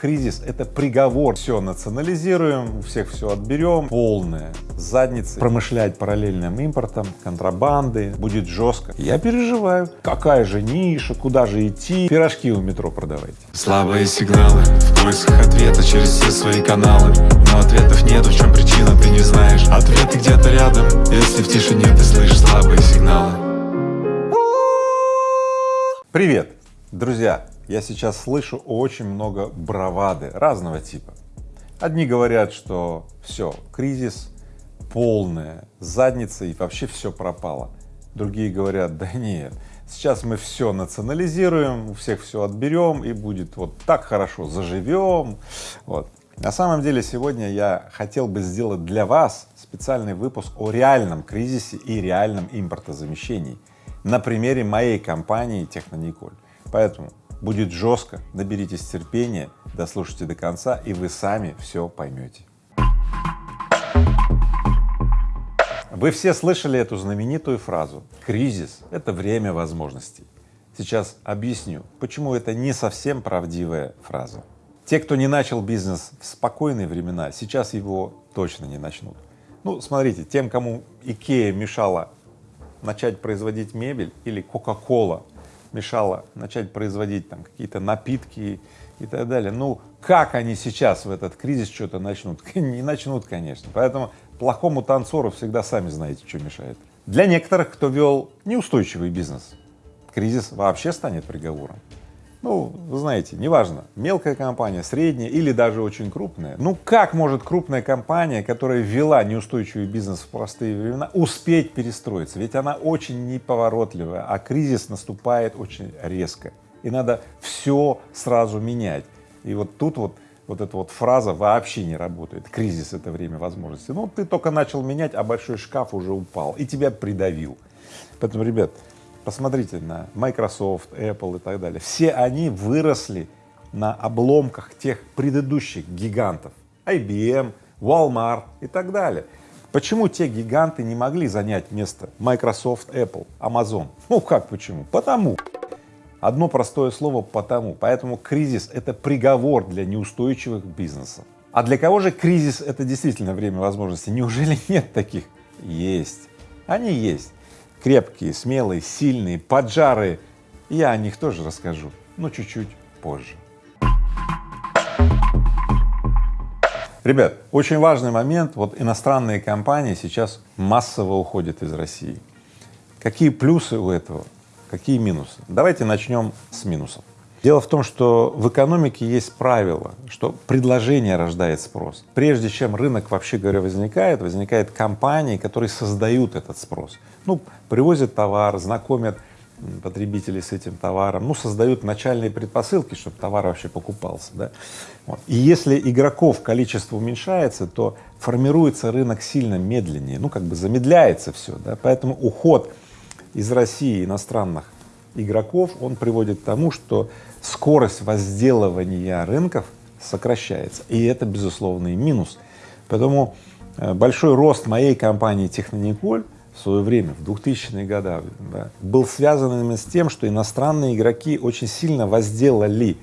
кризис — это приговор. Все национализируем, у всех все отберем, полная задница. Промышлять параллельным импортом, контрабанды будет жестко. Я переживаю. Какая же ниша, куда же идти? Пирожки у метро продавайте. Слабые сигналы в поисках ответа через все свои каналы Но ответов нет, в чем причина, ты не знаешь Ответы где-то рядом, если в тишине ты слышишь слабые сигналы Привет, друзья! Я сейчас слышу очень много бравады разного типа. Одни говорят, что все, кризис, полная задница и вообще все пропало. Другие говорят, да нет, сейчас мы все национализируем, у всех все отберем и будет вот так хорошо, заживем. Вот. На самом деле сегодня я хотел бы сделать для вас специальный выпуск о реальном кризисе и реальном импортозамещении на примере моей компании Технониколь. Поэтому Будет жестко, наберитесь терпения, дослушайте до конца, и вы сами все поймете. Вы все слышали эту знаменитую фразу «кризис — это время возможностей». Сейчас объясню, почему это не совсем правдивая фраза. Те, кто не начал бизнес в спокойные времена, сейчас его точно не начнут. Ну, смотрите, тем, кому Икея мешала начать производить мебель или Кока-Кола мешало начать производить там какие-то напитки и так далее. Ну, как они сейчас в этот кризис что-то начнут? Не начнут, конечно. Поэтому плохому танцору всегда сами знаете, что мешает. Для некоторых, кто вел неустойчивый бизнес, кризис вообще станет приговором. Ну, вы знаете, неважно, мелкая компания, средняя или даже очень крупная. Ну, как может крупная компания, которая вела неустойчивый бизнес в простые времена, успеть перестроиться? Ведь она очень неповоротливая, а кризис наступает очень резко. И надо все сразу менять. И вот тут вот вот эта вот фраза вообще не работает. Кризис — это время возможностей. Ну, ты только начал менять, а большой шкаф уже упал и тебя придавил. Поэтому, ребят, Посмотрите на Microsoft, Apple и так далее. Все они выросли на обломках тех предыдущих гигантов IBM, Walmart и так далее. Почему те гиганты не могли занять место Microsoft, Apple, Amazon? Ну как почему? Потому. Одно простое слово «потому». Поэтому кризис — это приговор для неустойчивых бизнесов. А для кого же кризис — это действительно время возможностей? Неужели нет таких? Есть. Они есть крепкие, смелые, сильные, поджарые. Я о них тоже расскажу, но чуть-чуть позже. Ребят, очень важный момент, вот иностранные компании сейчас массово уходят из России. Какие плюсы у этого, какие минусы? Давайте начнем с минусов. Дело в том, что в экономике есть правило, что предложение рождает спрос. Прежде чем рынок, вообще говоря, возникает, возникают компании, которые создают этот спрос. Ну, привозят товар, знакомят потребителей с этим товаром, ну, создают начальные предпосылки, чтобы товар вообще покупался, да. Вот. И если игроков количество уменьшается, то формируется рынок сильно медленнее, ну, как бы замедляется все, да, поэтому уход из России иностранных игроков, он приводит к тому, что скорость возделывания рынков сокращается, и это безусловный минус. Поэтому э, большой рост моей компании Технониколь в свое время, в 2000-е годы, да, был связан именно с тем, что иностранные игроки очень сильно возделали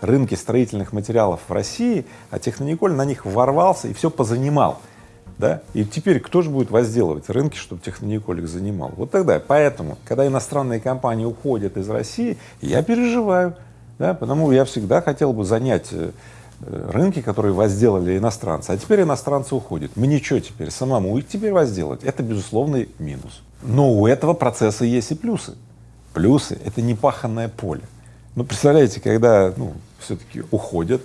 рынки строительных материалов в России, а Технониколь на них ворвался и все позанимал. Да? И теперь кто же будет возделывать рынки, чтобы Технониколь их занимал? Вот тогда, поэтому, когда иностранные компании уходят из России, я переживаю, да, потому я всегда хотел бы занять э, рынки, которые возделали иностранцы, а теперь иностранцы уходят. Мне что теперь, самому их теперь возделать? Это безусловный минус. Но у этого процесса есть и плюсы. Плюсы — это непаханное поле. Ну, представляете, когда ну, все-таки уходят,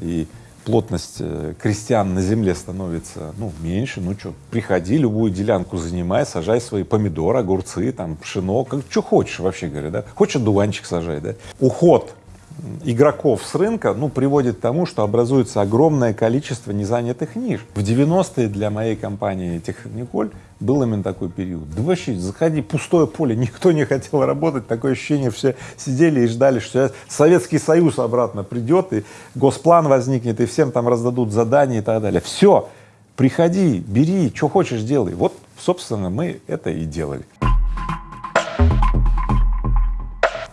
и плотность э, крестьян на земле становится ну, меньше, ну что, приходи, любую делянку занимай, сажай свои помидоры, огурцы, там, пшено, как, что хочешь, вообще говоря, да, хочешь одуванчик сажай, да. Уход игроков с рынка, ну, приводит к тому, что образуется огромное количество незанятых ниш. В 90-е для моей компании Техниколь был именно такой период. Да вообще, заходи, пустое поле, никто не хотел работать, такое ощущение, все сидели и ждали, что Советский Союз обратно придет, и госплан возникнет, и всем там раздадут задания и так далее. Все, приходи, бери, что хочешь делай. Вот, собственно, мы это и делали.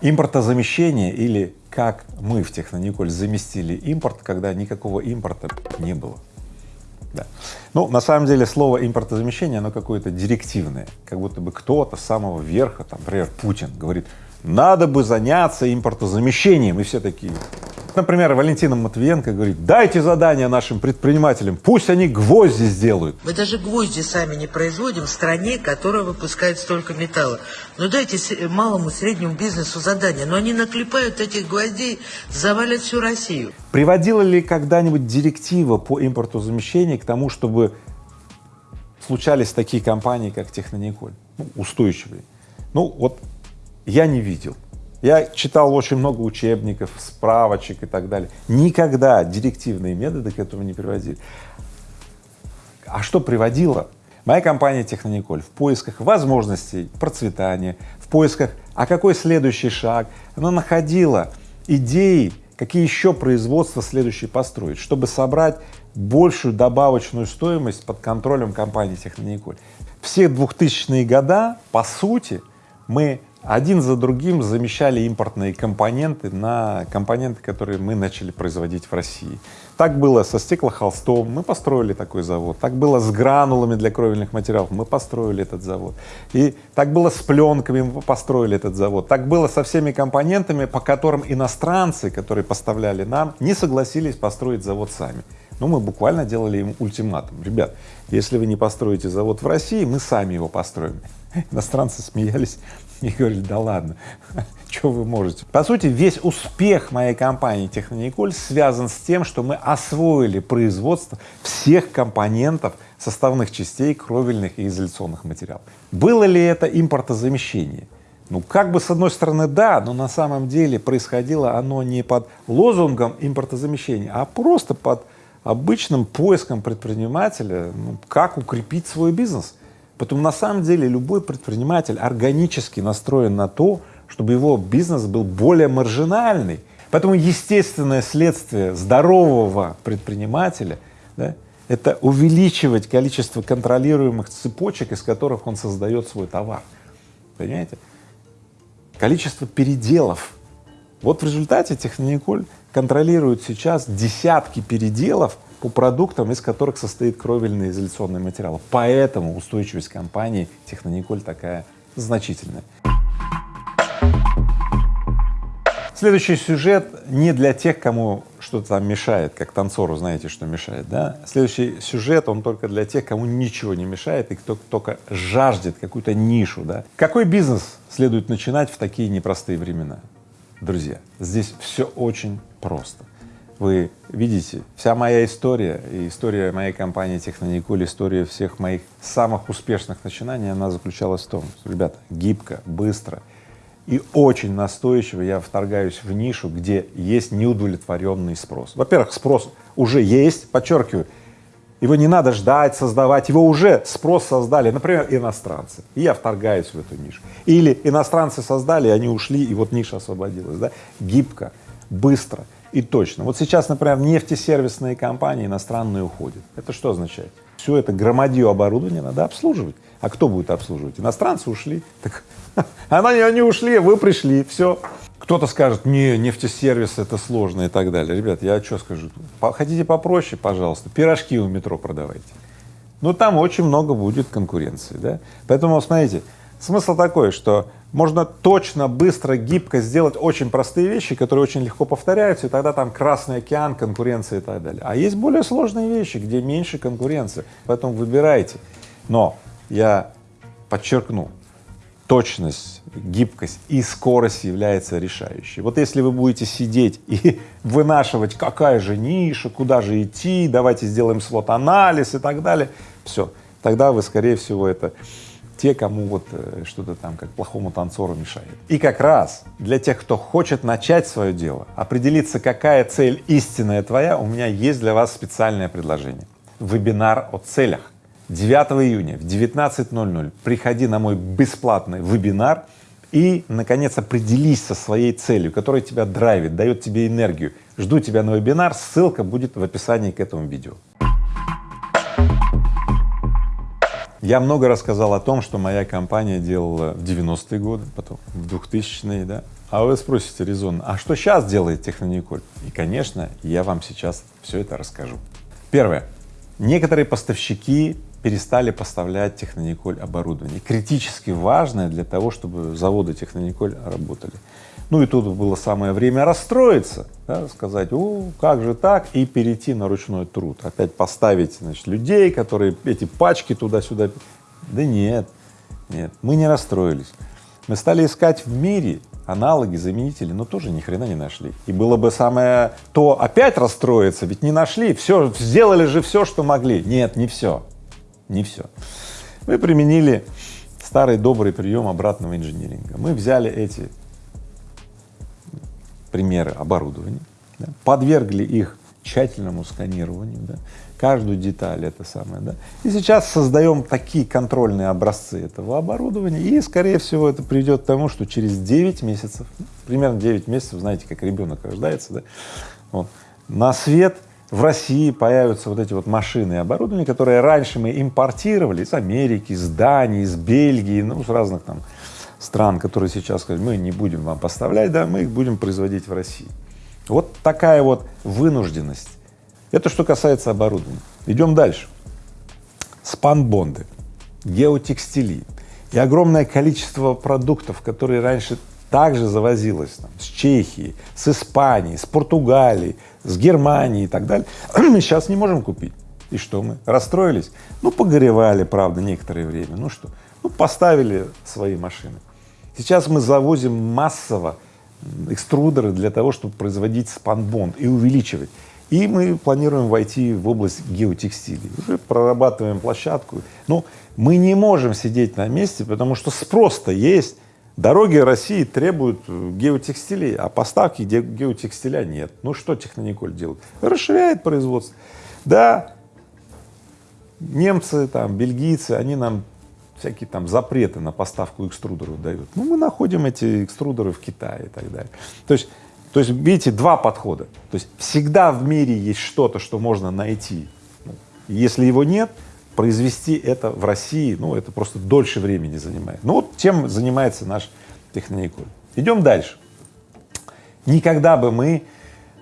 Импортозамещение или как мы в Технониколь заместили импорт, когда никакого импорта не было. Да. Ну, на самом деле слово импортозамещение, оно какое-то директивное, как будто бы кто-то с самого верха, там, например, Путин говорит, надо бы заняться импортозамещением, и все такие. Например, Валентина Матвиенко говорит, дайте задание нашим предпринимателям, пусть они гвозди сделают. Мы даже гвозди сами не производим в стране, которая выпускает столько металла. Но дайте малому среднему бизнесу задание, но они наклепают этих гвоздей, завалят всю Россию. Приводила ли когда-нибудь директива по импортозамещению к тому, чтобы случались такие компании, как Технониколь, ну, устойчивые? Ну, вот я не видел. Я читал очень много учебников, справочек и так далее. Никогда директивные методы к этому не приводили. А что приводило? Моя компания Технониколь в поисках возможностей процветания, в поисках, а какой следующий шаг, она находила идеи, какие еще производства следующие построить, чтобы собрать большую добавочную стоимость под контролем компании Технониколь. Все 2000-е года, по сути, мы один за другим замещали импортные компоненты на компоненты, которые мы начали производить в России. Так было со стеклохолстом, мы построили такой завод, так было с гранулами для кровельных материалов, мы построили этот завод, и так было с пленками, мы построили этот завод, так было со всеми компонентами, по которым иностранцы, которые поставляли нам, не согласились построить завод сами. Ну, мы буквально делали им ультиматум. Ребят, если вы не построите завод в России, мы сами его построим. Иностранцы смеялись и говорили, да ладно, что вы можете. По сути, весь успех моей компании Технониколь связан с тем, что мы освоили производство всех компонентов составных частей кровельных и изоляционных материалов. Было ли это импортозамещение? Ну, как бы с одной стороны да, но на самом деле происходило оно не под лозунгом импортозамещения, а просто под обычным поиском предпринимателя, ну, как укрепить свой бизнес. Поэтому на самом деле любой предприниматель органически настроен на то, чтобы его бизнес был более маржинальный. Поэтому естественное следствие здорового предпринимателя да, это увеличивать количество контролируемых цепочек, из которых он создает свой товар. Понимаете? Количество переделов. Вот в результате Технониколь контролирует сейчас десятки переделов по продуктам, из которых состоит кровельный изоляционный материал. Поэтому устойчивость компании Технониколь такая значительная. Следующий сюжет не для тех, кому что-то там мешает, как танцору знаете, что мешает, да? Следующий сюжет, он только для тех, кому ничего не мешает и кто только жаждет какую-то нишу, да? Какой бизнес следует начинать в такие непростые времена? Друзья, здесь все очень просто. Вы видите, вся моя история и история моей компании Техноникуль, история всех моих самых успешных начинаний, она заключалась в том, что, ребята, гибко, быстро и очень настойчиво я вторгаюсь в нишу, где есть неудовлетворенный спрос. Во-первых, спрос уже есть, подчеркиваю, его не надо ждать, создавать, его уже спрос создали, например, иностранцы, и я вторгаюсь в эту нишу. Или иностранцы создали, они ушли, и вот ниша освободилась, да? Гибко, быстро и точно. Вот сейчас, например, нефтесервисные компании иностранные уходят. Это что означает? Все это громадье оборудования надо обслуживать. А кто будет обслуживать? Иностранцы ушли. Так они, они ушли, вы пришли, все. Кто-то скажет, не, нефтесервис это сложно и так далее. Ребят, я что скажу? Хотите попроще, пожалуйста, пирожки у метро продавайте. Но там очень много будет конкуренции, да? Поэтому, смотрите, смысл такой, что можно точно, быстро, гибко сделать очень простые вещи, которые очень легко повторяются, и тогда там Красный океан, конкуренция и так далее. А есть более сложные вещи, где меньше конкуренции, поэтому выбирайте. Но я подчеркну, точность, гибкость и скорость является решающей. Вот если вы будете сидеть и вынашивать, какая же ниша, куда же идти, давайте сделаем свод-анализ и так далее, все, тогда вы, скорее всего, это те, кому вот э, что-то там как плохому танцору мешает. И как раз для тех, кто хочет начать свое дело, определиться, какая цель истинная твоя, у меня есть для вас специальное предложение. Вебинар о целях. 9 июня в 19.00 приходи на мой бесплатный вебинар и, наконец, определись со своей целью, которая тебя драйвит, дает тебе энергию. Жду тебя на вебинар, ссылка будет в описании к этому видео. Я много рассказал о том, что моя компания делала в 90-е годы, потом в 2000-е, да. А вы спросите резонно, а что сейчас делает Технониколь? И, конечно, я вам сейчас все это расскажу. Первое. Некоторые поставщики перестали поставлять Технониколь оборудование, критически важное для того, чтобы заводы Технониколь работали. Ну и тут было самое время расстроиться, да, сказать, о, как же так, и перейти на ручной труд, опять поставить, значит, людей, которые эти пачки туда-сюда. Да нет, нет, мы не расстроились. Мы стали искать в мире аналоги, заменители, но тоже ни хрена не нашли. И было бы самое то опять расстроиться, ведь не нашли, все, сделали же все, что могли. Нет, не все, не все. Мы применили старый добрый прием обратного инжиниринга. Мы взяли эти примеры оборудования, да, подвергли их тщательному сканированию, да, каждую деталь это самое, да. И сейчас создаем такие контрольные образцы этого оборудования, и, скорее всего, это приведет к тому, что через 9 месяцев, примерно 9 месяцев, знаете, как ребенок рождается, да, вот, на свет в России появятся вот эти вот машины и оборудование, которые раньше мы импортировали из Америки, из Дании, из Бельгии, ну, с разных там стран, которые сейчас сказать, мы не будем вам поставлять, да, мы их будем производить в России. Вот такая вот вынужденность. Это что касается оборудования. Идем дальше. Спанбонды, геотекстили и огромное количество продуктов, которые раньше также завозилось там, с Чехии, с Испании, с Португалии, с Германии и так далее, мы сейчас не можем купить. И что мы? Расстроились? Ну, погоревали, правда, некоторое время. Ну что? Ну, поставили свои машины. Сейчас мы завозим массово экструдеры для того, чтобы производить спанбонд и увеличивать. И мы планируем войти в область геотекстилей. Уже прорабатываем площадку. Но мы не можем сидеть на месте, потому что спрос-то есть. Дороги России требуют геотекстилей, а поставки геотекстиля нет. Ну что Технониколь делает? Расширяет производство. Да, немцы, там, бельгийцы, они нам всякие там запреты на поставку экструдеров дают. Ну, мы находим эти экструдеры в Китае и так далее. То есть, то есть, видите, два подхода. То есть всегда в мире есть что-то, что можно найти. Ну, если его нет, произвести это в России, ну, это просто дольше времени занимает. Ну, вот тем занимается наш Технониколь. Идем дальше. Никогда бы мы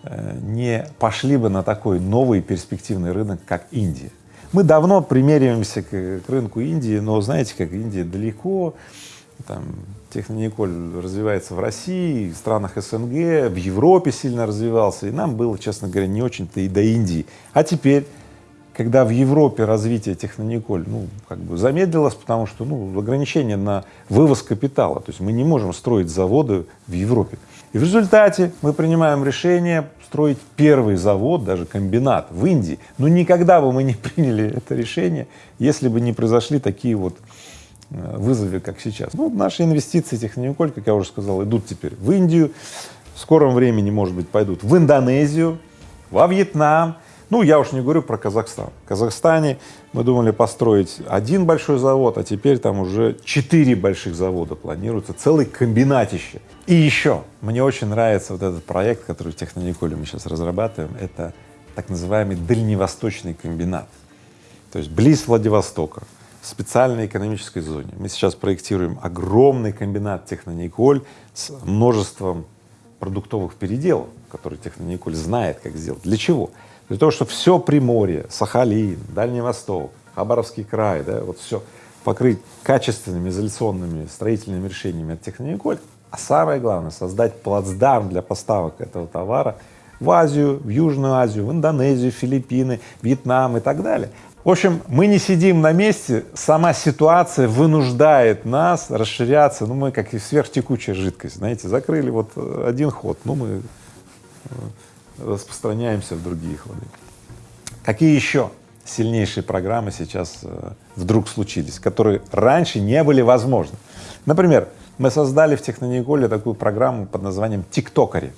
э, не пошли бы на такой новый перспективный рынок, как Индия. Мы давно примериваемся к, к рынку Индии, но знаете, как Индия далеко, там Технониколь развивается в России, в странах СНГ, в Европе сильно развивался, и нам было, честно говоря, не очень-то и до Индии. А теперь, когда в Европе развитие Технониколь, ну, как бы замедлилось, потому что, ну, ограничения на вывоз капитала, то есть мы не можем строить заводы в Европе. И в результате мы принимаем решение строить первый завод, даже комбинат в Индии. Но никогда бы мы не приняли это решение, если бы не произошли такие вот э, вызовы, как сейчас. Ну, наши инвестиции Технониколь, как я уже сказал, идут теперь в Индию, в скором времени, может быть, пойдут в Индонезию, во Вьетнам, ну, я уж не говорю про Казахстан. В Казахстане мы думали построить один большой завод, а теперь там уже четыре больших завода планируется, целый комбинатище. И еще, мне очень нравится вот этот проект, который в Технониколе мы сейчас разрабатываем, это так называемый дальневосточный комбинат. То есть близ Владивостока, в специальной экономической зоне. Мы сейчас проектируем огромный комбинат Технониколь с множеством продуктовых переделов, которые Технониколь знает, как сделать. Для чего? Для того, чтобы все Приморье, Сахалин, Дальний Восток, Хабаровский край, да, вот все покрыть качественными изоляционными строительными решениями от Технониколь, а самое главное — создать плацдарм для поставок этого товара в Азию, в Южную Азию, в Индонезию, Филиппины, Вьетнам и так далее. В общем, мы не сидим на месте, сама ситуация вынуждает нас расширяться, ну, мы как и сверхтекучая жидкость, знаете, закрыли вот один ход, ну, мы э, распространяемся в другие ходы. Какие еще сильнейшие программы сейчас э, вдруг случились, которые раньше не были возможны? Например, мы создали в Технониколе такую программу под названием «Тиктокари».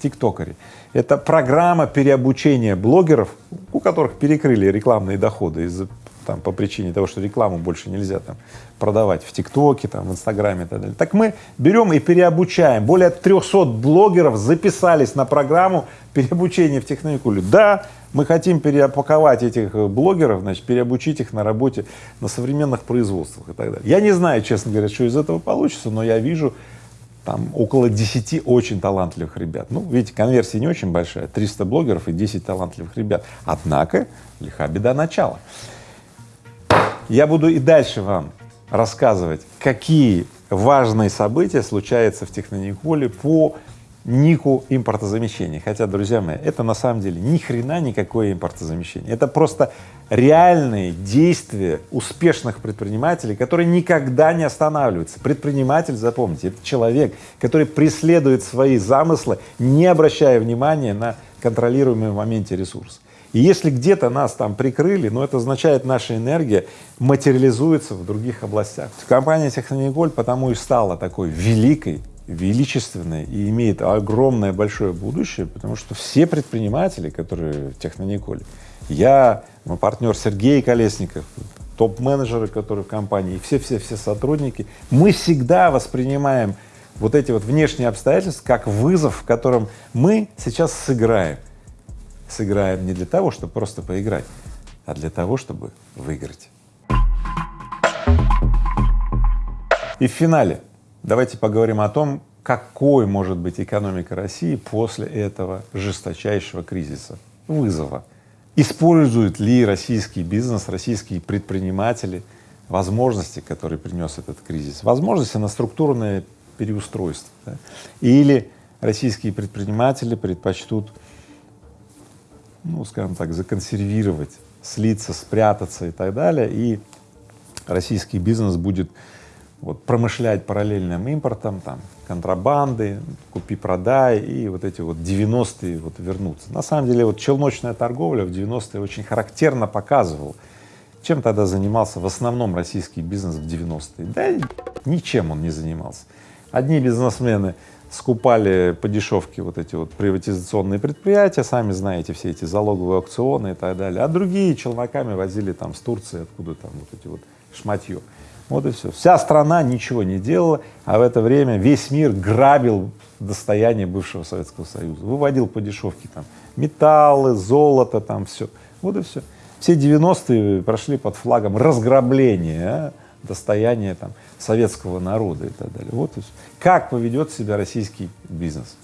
Тиктокари. Это программа переобучения блогеров, у которых перекрыли рекламные доходы из-за там по причине того, что рекламу больше нельзя там продавать в ТикТоке, там, в Инстаграме и так далее. Так мы берем и переобучаем. Более 300 блогеров записались на программу переобучения в Техникуле. Да, мы хотим переопаковать этих э, блогеров, значит, переобучить их на работе на современных производствах и так далее. Я не знаю, честно говоря, что из этого получится, но я вижу там около 10 очень талантливых ребят. Ну, видите, конверсия не очень большая, 300 блогеров и 10 талантливых ребят. Однако, лиха беда начала. Я буду и дальше вам рассказывать, какие важные события случаются в Технониколе по нику импортозамещения. Хотя, друзья мои, это на самом деле ни хрена никакое импортозамещение. Это просто реальные действия успешных предпринимателей, которые никогда не останавливаются. Предприниматель, запомните, это человек, который преследует свои замыслы, не обращая внимания на контролируемый в моменте ресурс. И если где-то нас там прикрыли, ну это означает, наша энергия материализуется в других областях. Компания Технониголь потому и стала такой великой, величественной и имеет огромное большое будущее, потому что все предприниматели, которые в Технониколе, я, мой партнер Сергей Колесников, топ-менеджеры, которые в компании, все-все-все сотрудники, мы всегда воспринимаем вот эти вот внешние обстоятельства как вызов, в котором мы сейчас сыграем. Сыграем не для того, чтобы просто поиграть, а для того, чтобы выиграть. И в финале давайте поговорим о том, какой может быть экономика России после этого жесточайшего кризиса, вызова. Используют ли российский бизнес, российские предприниматели возможности, которые принес этот кризис, возможности на структурное переустройство, да? или российские предприниматели предпочтут, ну, скажем так, законсервировать, слиться, спрятаться и так далее, и российский бизнес будет вот промышлять параллельным импортом, там, контрабанды, купи-продай и вот эти вот 90-е вот вернуться. На самом деле вот челночная торговля в 90-е очень характерно показывала, чем тогда занимался в основном российский бизнес в 90-е. Да ничем он не занимался. Одни бизнесмены скупали по дешевке вот эти вот приватизационные предприятия, сами знаете, все эти залоговые аукционы и так далее, а другие челноками возили там с Турции, откуда там вот эти вот шматье. Вот и все. Вся страна ничего не делала, а в это время весь мир грабил достояние бывшего Советского Союза, выводил по дешевке там металлы, золото, там все. Вот и все. Все 90-е прошли под флагом разграбления а, достояния там советского народа и так далее. Вот. Как поведет себя российский бизнес?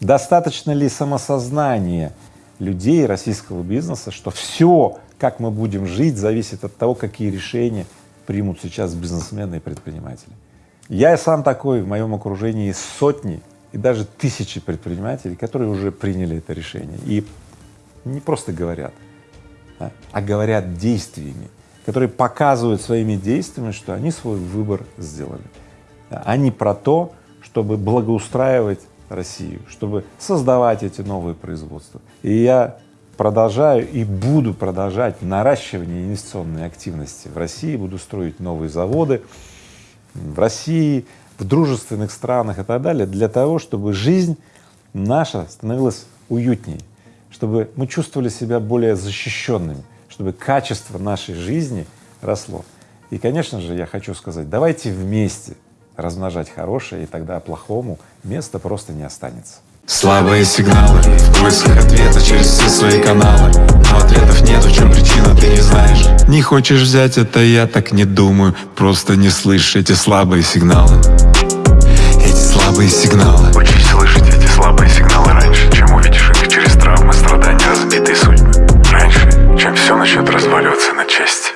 Достаточно ли самосознания людей российского бизнеса, что все, как мы будем жить, зависит от того, какие решения примут сейчас бизнесмены и предприниматели. Я сам такой, в моем окружении сотни и даже тысячи предпринимателей, которые уже приняли это решение и не просто говорят, да, а говорят действиями, которые показывают своими действиями, что они свой выбор сделали. Они про то, чтобы благоустраивать Россию, чтобы создавать эти новые производства. И я продолжаю и буду продолжать наращивание инвестиционной активности в России, буду строить новые заводы в России, в дружественных странах и так далее, для того, чтобы жизнь наша становилась уютнее, чтобы мы чувствовали себя более защищенными, чтобы качество нашей жизни росло. И, конечно же, я хочу сказать, давайте вместе размножать хорошее, и тогда плохому места просто не останется. Слабые сигналы в поисках ответа через все свои каналы. Но ответов нет, в чем причина, ты не знаешь. Не хочешь взять это, я так не думаю. Просто не слышишь эти слабые сигналы. Эти слабые сигналы через